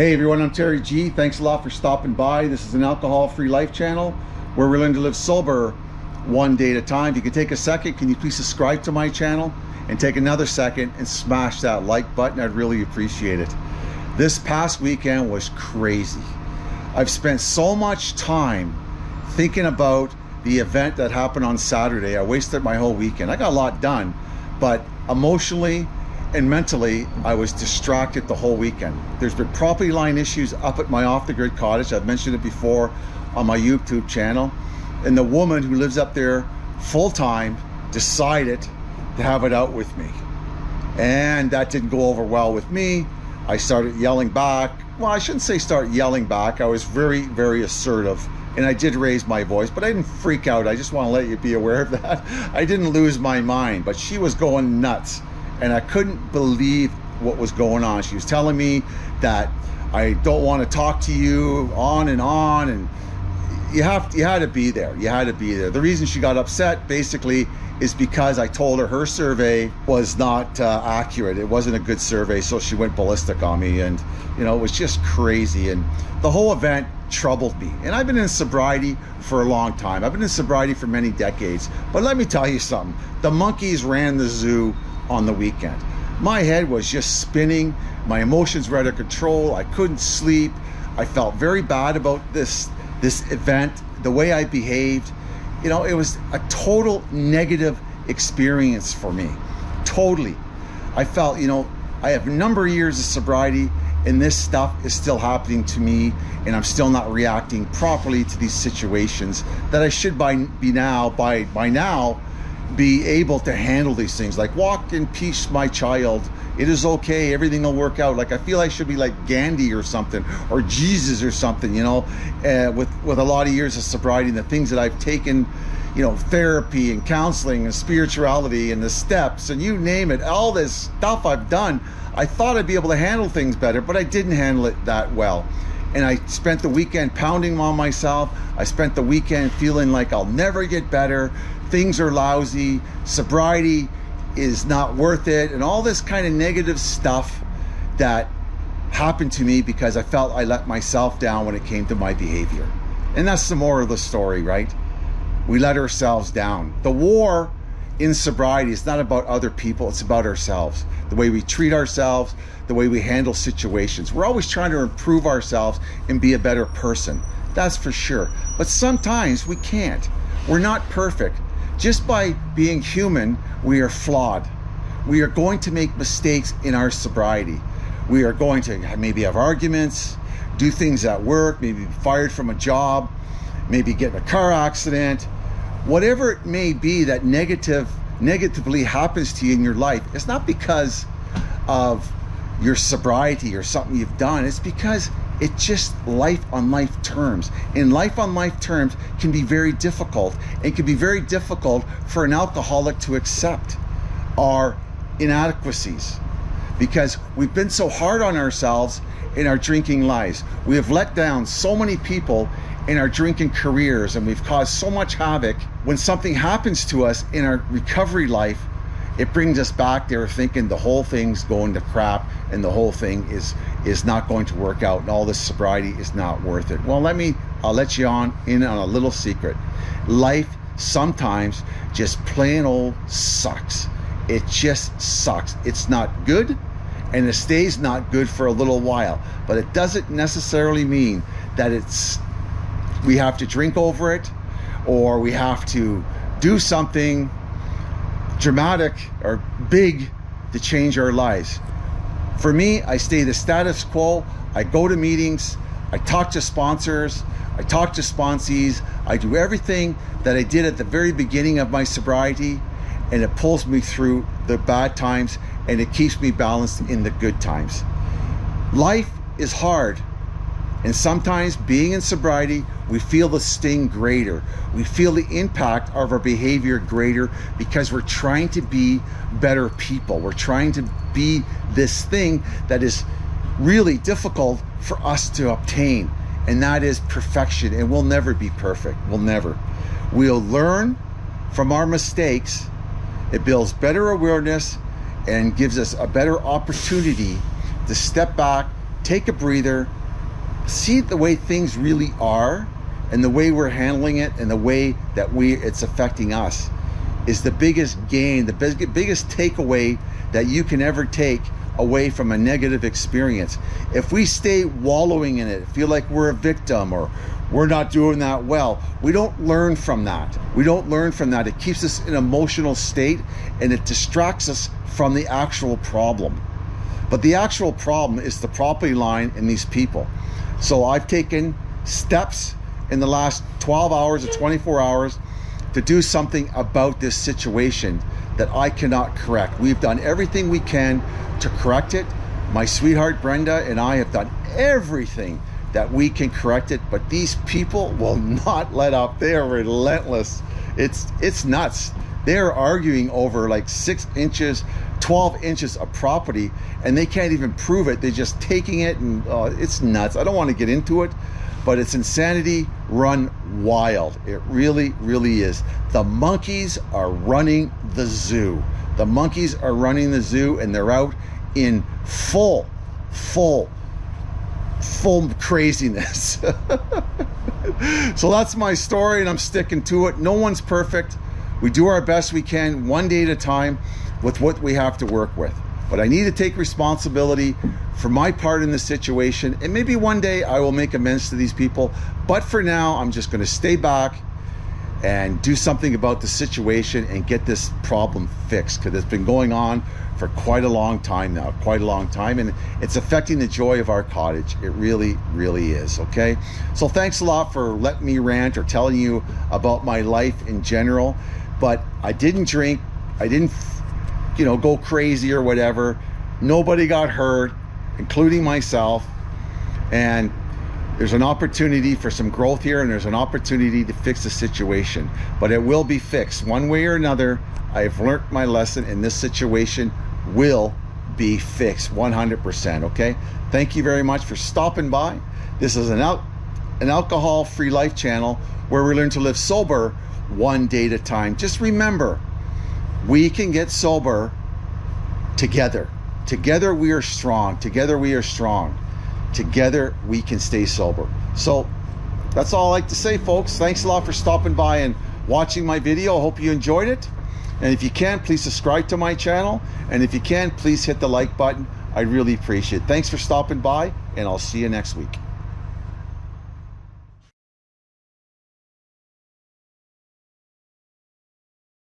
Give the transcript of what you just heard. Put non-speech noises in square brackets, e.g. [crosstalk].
Hey everyone, I'm Terry G. Thanks a lot for stopping by. This is an alcohol-free life channel where we're learning to live sober one day at a time. If you could take a second, can you please subscribe to my channel and take another second and smash that like button? I'd really appreciate it. This past weekend was crazy. I've spent so much time thinking about the event that happened on Saturday. I wasted my whole weekend. I got a lot done, but emotionally, and mentally I was distracted the whole weekend. There's been property line issues up at my off-the-grid cottage. I've mentioned it before on my YouTube channel. And the woman who lives up there full-time decided to have it out with me. And that didn't go over well with me. I started yelling back. Well, I shouldn't say start yelling back. I was very, very assertive and I did raise my voice, but I didn't freak out. I just want to let you be aware of that. [laughs] I didn't lose my mind, but she was going nuts and I couldn't believe what was going on. She was telling me that I don't want to talk to you on and on and you have you had to be there. You had to be there. The reason she got upset basically is because I told her her survey was not uh, accurate. It wasn't a good survey, so she went ballistic on me and you know, it was just crazy and the whole event troubled me. And I've been in sobriety for a long time. I've been in sobriety for many decades. But let me tell you something. The monkeys ran the zoo on the weekend. My head was just spinning. My emotions were out of control. I couldn't sleep. I felt very bad about this, this event, the way I behaved. You know, it was a total negative experience for me. Totally. I felt, you know, I have a number of years of sobriety and this stuff is still happening to me and I'm still not reacting properly to these situations that I should by be now by by now be able to handle these things. Like walk in peace my child. It is okay. Everything will work out. Like i feel i should be like gandhi or something or jesus or something you know? Uh, with with a lot of years of sobriety and the things that i've taken you know therapy and counseling and spirituality and the steps and you name it all this stuff i've done i thought i'd be able to handle things better but i didn't handle it that well. And I spent the weekend pounding on myself. I spent the weekend feeling like I'll never get better things are lousy, sobriety is not worth it, and all this kind of negative stuff that happened to me because I felt I let myself down when it came to my behavior. And that's the moral of the story, right? We let ourselves down. The war in sobriety is not about other people, it's about ourselves. The way we treat ourselves, the way we handle situations. We're always trying to improve ourselves and be a better person. That's for sure. But sometimes we can't. We're not perfect. Just by being human, we are flawed. We are going to make mistakes in our sobriety. We are going to maybe have arguments, do things at work, maybe be fired from a job, maybe get in a car accident. Whatever it may be that negative negatively happens to you in your life, it's not because of your sobriety or something you've done. It's because it's just life on life terms. And life on life terms can be very difficult. It can be very difficult for an alcoholic to accept our inadequacies because we've been so hard on ourselves in our drinking lives. We have let down so many people in our drinking careers and we've caused so much havoc. When something happens to us in our recovery life, it brings us back there thinking the whole thing's going to crap and the whole thing is is not going to work out and all this sobriety is not worth it. Well, let me, I'll let you on in on a little secret. Life sometimes just plain old sucks. It just sucks. It's not good and it stays not good for a little while, but it doesn't necessarily mean that it's, we have to drink over it or we have to do something dramatic or big to change our lives. For me, I stay the status quo. I go to meetings, I talk to sponsors, I talk to sponsees, I do everything that I did at the very beginning of my sobriety, and it pulls me through the bad times and it keeps me balanced in the good times. Life is hard, and sometimes being in sobriety, we feel the sting greater. We feel the impact of our behavior greater because we're trying to be better people. We're trying to be this thing that is really difficult for us to obtain, and that is perfection. And we'll never be perfect. We'll never. We'll learn from our mistakes. It builds better awareness and gives us a better opportunity to step back take a breather, see the way things really are and the way we're handling it and the way that we it's affecting us is the biggest gain, the big, biggest takeaway that you can ever take away from a negative experience. If we stay wallowing in it, feel like we're a victim or we're not doing that well, we don't learn from that. We don't learn from that. It keeps us in emotional state and it distracts us from the actual problem. But the actual problem is the property line and these people. So I've taken steps in the last 12 hours or 24 hours to do something about this situation that I cannot correct. We've done everything we can to correct it. My sweetheart Brenda and I have done everything that we can correct it, but these people will not let up. They are relentless. It's it's nuts. They're arguing over like six inches, 12 inches of property, and they can't even prove it. They're just taking it, and uh, it's nuts. I don't want to get into it, but it's insanity run wild. It really, really is. The monkeys are running the zoo. The monkeys are running the zoo, and they're out in full, full, full craziness. [laughs] so that's my story, and I'm sticking to it. No one's perfect. We do our best we can, one day at a time, with what we have to work with. But I need to take responsibility for my part in the situation. And maybe one day I will make amends to these people. But for now, I'm just going to stay back and do something about the situation and get this problem fixed because it's been going on for quite a long time now, quite a long time, and it's affecting the joy of our cottage. It really, really is. Okay, so thanks a lot for letting me rant or telling you about my life in general. But I didn't drink, I didn't, you know, go crazy or whatever. Nobody got hurt, including myself, and there's an opportunity for some growth here and there's an opportunity to fix the situation. But it will be fixed. One way or another i've learned my lesson and this situation will be fixed 100% okay? Thank you very much for stopping by. This is an out an alcohol free life channel where we learn to live sober one day at a time. Just remember we can get sober together together we are strong together we are strong together we can stay sober. So that's all I like to say, folks. Thanks a lot for stopping by and watching my video. I hope you enjoyed it. And if you can, please subscribe to my channel. And if you can, please hit the like button. I really appreciate it. Thanks for stopping by, and I'll see you next week.